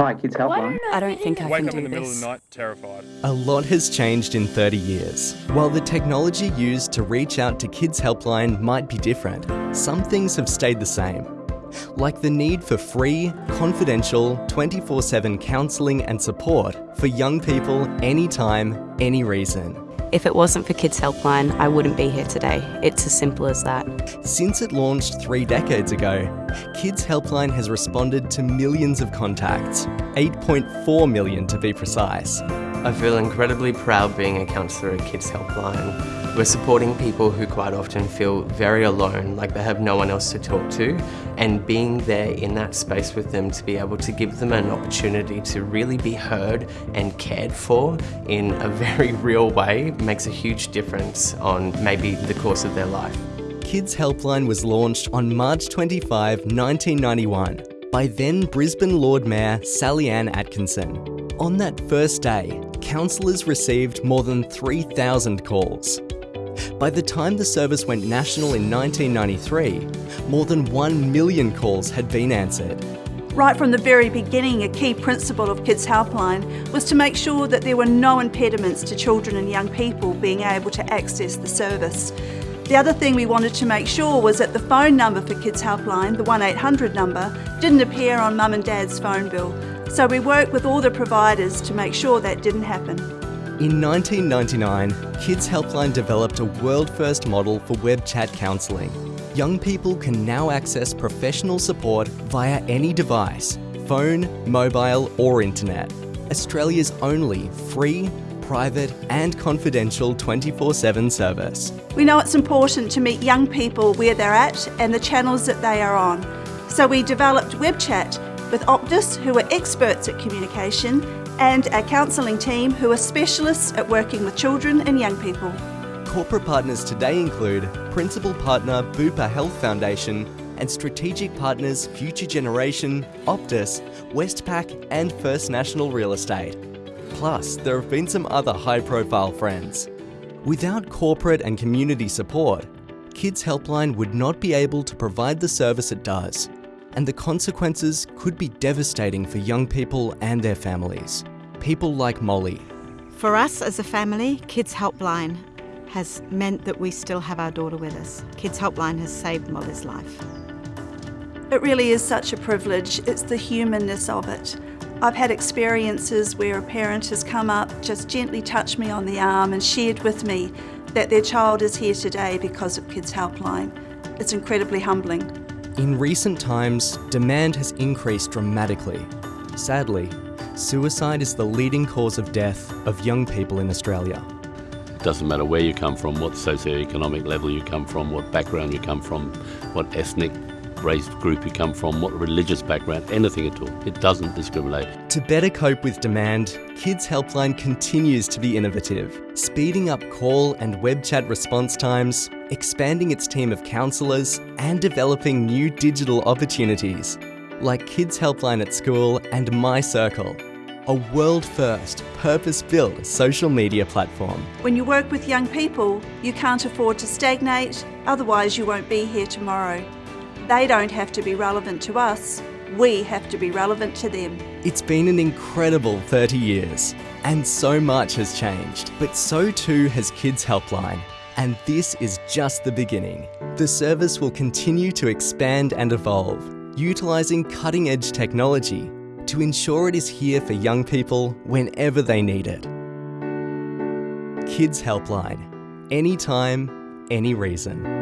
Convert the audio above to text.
Hi, Kids Helpline. I don't think I Wake can up do in the middle this. of the night terrified. A lot has changed in 30 years. While the technology used to reach out to Kids Helpline might be different, some things have stayed the same. Like the need for free, confidential, 24 7 counselling and support for young people anytime, any reason. If it wasn't for Kids Helpline, I wouldn't be here today. It's as simple as that. Since it launched three decades ago, Kids Helpline has responded to millions of contacts, 8.4 million to be precise. I feel incredibly proud being a counsellor at Kids Helpline. We're supporting people who quite often feel very alone, like they have no one else to talk to, and being there in that space with them to be able to give them an opportunity to really be heard and cared for in a very real way makes a huge difference on maybe the course of their life. Kids Helpline was launched on March 25, 1991, by then Brisbane Lord Mayor Sallyanne Atkinson. On that first day, counsellors received more than 3,000 calls. By the time the service went national in 1993, more than 1 million calls had been answered. Right from the very beginning, a key principle of Kids Helpline was to make sure that there were no impediments to children and young people being able to access the service. The other thing we wanted to make sure was that the phone number for Kids Helpline, the 1800 number, didn't appear on mum and dad's phone bill. So we worked with all the providers to make sure that didn't happen. In 1999, Kids Helpline developed a world first model for web chat counselling. Young people can now access professional support via any device phone, mobile, or internet. Australia's only free, private, and confidential 24 7 service. We know it's important to meet young people where they're at and the channels that they are on. So we developed web chat with Optus, who are experts at communication, and our counselling team, who are specialists at working with children and young people. Corporate partners today include Principal Partner Bupa Health Foundation and strategic partners Future Generation, Optus, Westpac, and First National Real Estate. Plus, there have been some other high profile friends. Without corporate and community support, Kids Helpline would not be able to provide the service it does, and the consequences could be devastating for young people and their families. People like Molly, For us as a family, Kids Helpline has meant that we still have our daughter with us. Kids Helpline has saved Molly's life. It really is such a privilege. It's the humanness of it. I've had experiences where a parent has come up, just gently touched me on the arm and shared with me that their child is here today because of Kids Helpline. It's incredibly humbling. In recent times, demand has increased dramatically. Sadly, suicide is the leading cause of death of young people in Australia. It doesn't matter where you come from, what socioeconomic level you come from, what background you come from, what ethnic race group you come from, what religious background, anything at all. It doesn't discriminate. To better cope with demand, Kids Helpline continues to be innovative, speeding up call and web chat response times, expanding its team of counsellors, and developing new digital opportunities like Kids Helpline at School and My Circle, a world first, purpose built social media platform. When you work with young people, you can't afford to stagnate, otherwise, you won't be here tomorrow. They don't have to be relevant to us, we have to be relevant to them. It's been an incredible 30 years, and so much has changed, but so too has Kids Helpline. And this is just the beginning. The service will continue to expand and evolve, utilising cutting edge technology to ensure it is here for young people whenever they need it. Kids Helpline. Anytime, any reason.